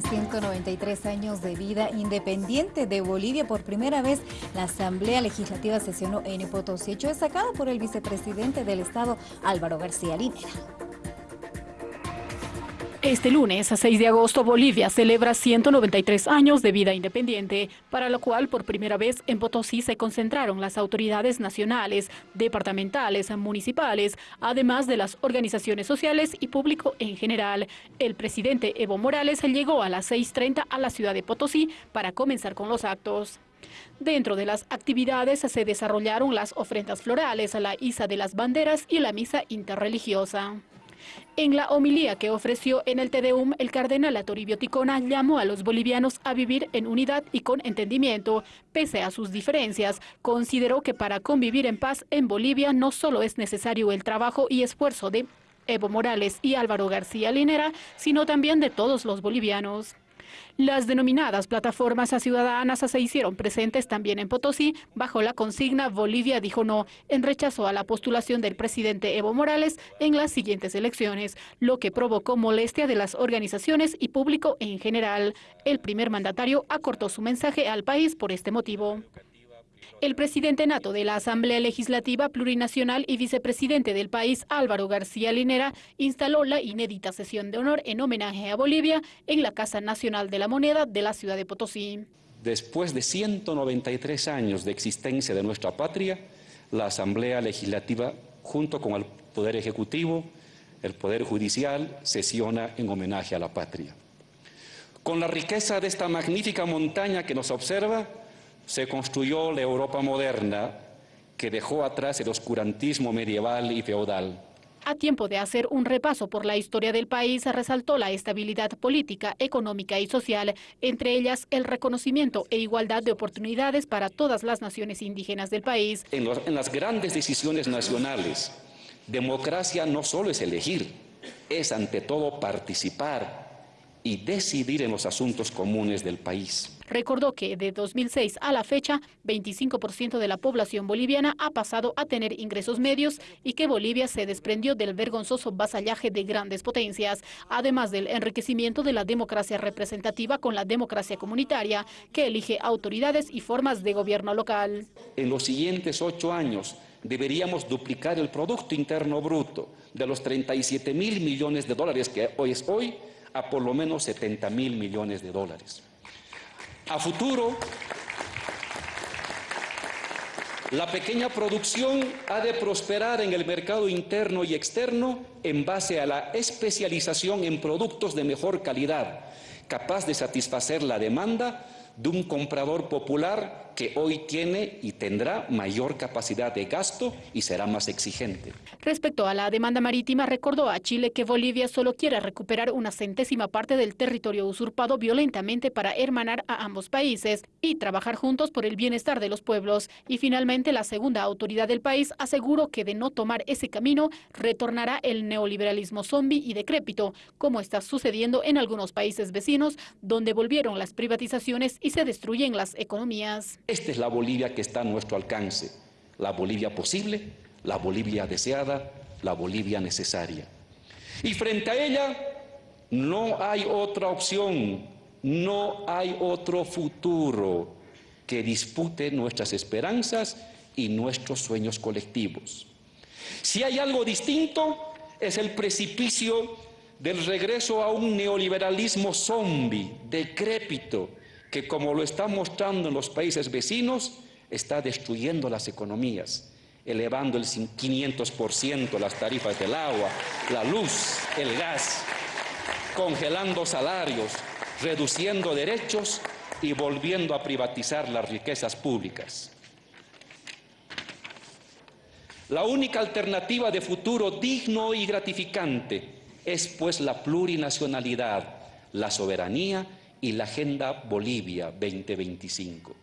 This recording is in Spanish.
193 años de vida independiente de Bolivia. Por primera vez, la Asamblea Legislativa sesionó en Potosí, hecho destacado por el vicepresidente del Estado, Álvaro García Linera. Este lunes, a 6 de agosto, Bolivia celebra 193 años de vida independiente, para lo cual por primera vez en Potosí se concentraron las autoridades nacionales, departamentales, municipales, además de las organizaciones sociales y público en general. El presidente Evo Morales llegó a las 6.30 a la ciudad de Potosí para comenzar con los actos. Dentro de las actividades se desarrollaron las ofrendas florales, la isa de las banderas y la misa interreligiosa. En la homilía que ofreció en el TDUM, el cardenal Atoribio Ticona llamó a los bolivianos a vivir en unidad y con entendimiento. Pese a sus diferencias, consideró que para convivir en paz en Bolivia no solo es necesario el trabajo y esfuerzo de Evo Morales y Álvaro García Linera, sino también de todos los bolivianos. Las denominadas plataformas ciudadanas se hicieron presentes también en Potosí bajo la consigna Bolivia dijo no en rechazo a la postulación del presidente Evo Morales en las siguientes elecciones, lo que provocó molestia de las organizaciones y público en general. El primer mandatario acortó su mensaje al país por este motivo. El presidente nato de la Asamblea Legislativa Plurinacional y vicepresidente del país, Álvaro García Linera, instaló la inédita sesión de honor en homenaje a Bolivia en la Casa Nacional de la Moneda de la ciudad de Potosí. Después de 193 años de existencia de nuestra patria, la Asamblea Legislativa, junto con el Poder Ejecutivo, el Poder Judicial, sesiona en homenaje a la patria. Con la riqueza de esta magnífica montaña que nos observa, se construyó la Europa moderna que dejó atrás el oscurantismo medieval y feudal. A tiempo de hacer un repaso por la historia del país, resaltó la estabilidad política, económica y social, entre ellas el reconocimiento e igualdad de oportunidades para todas las naciones indígenas del país. En, en las grandes decisiones nacionales, democracia no solo es elegir, es ante todo participar, y decidir en los asuntos comunes del país. Recordó que de 2006 a la fecha, 25% de la población boliviana ha pasado a tener ingresos medios y que Bolivia se desprendió del vergonzoso vasallaje de grandes potencias, además del enriquecimiento de la democracia representativa con la democracia comunitaria, que elige autoridades y formas de gobierno local. En los siguientes ocho años, deberíamos duplicar el Producto Interno Bruto de los 37 mil millones de dólares que hoy es hoy a por lo menos 70 mil millones de dólares. A futuro, la pequeña producción ha de prosperar en el mercado interno y externo en base a la especialización en productos de mejor calidad, capaz de satisfacer la demanda de un comprador popular que hoy tiene y tendrá mayor capacidad de gasto y será más exigente. Respecto a la demanda marítima, recordó a Chile que Bolivia solo quiere recuperar una centésima parte del territorio usurpado violentamente para hermanar a ambos países y trabajar juntos por el bienestar de los pueblos. Y finalmente, la segunda autoridad del país aseguró que de no tomar ese camino, retornará el neoliberalismo zombie y decrépito, como está sucediendo en algunos países vecinos, donde volvieron las privatizaciones y se destruyen las economías. Esta es la Bolivia que está a nuestro alcance, la Bolivia posible, la Bolivia deseada, la Bolivia necesaria. Y frente a ella no hay otra opción, no hay otro futuro que dispute nuestras esperanzas y nuestros sueños colectivos. Si hay algo distinto, es el precipicio del regreso a un neoliberalismo zombie, decrépito, que como lo está mostrando en los países vecinos, está destruyendo las economías, elevando el 500% las tarifas del agua, la luz, el gas, congelando salarios, reduciendo derechos y volviendo a privatizar las riquezas públicas. La única alternativa de futuro digno y gratificante es pues la plurinacionalidad, la soberanía y la Agenda Bolivia 2025.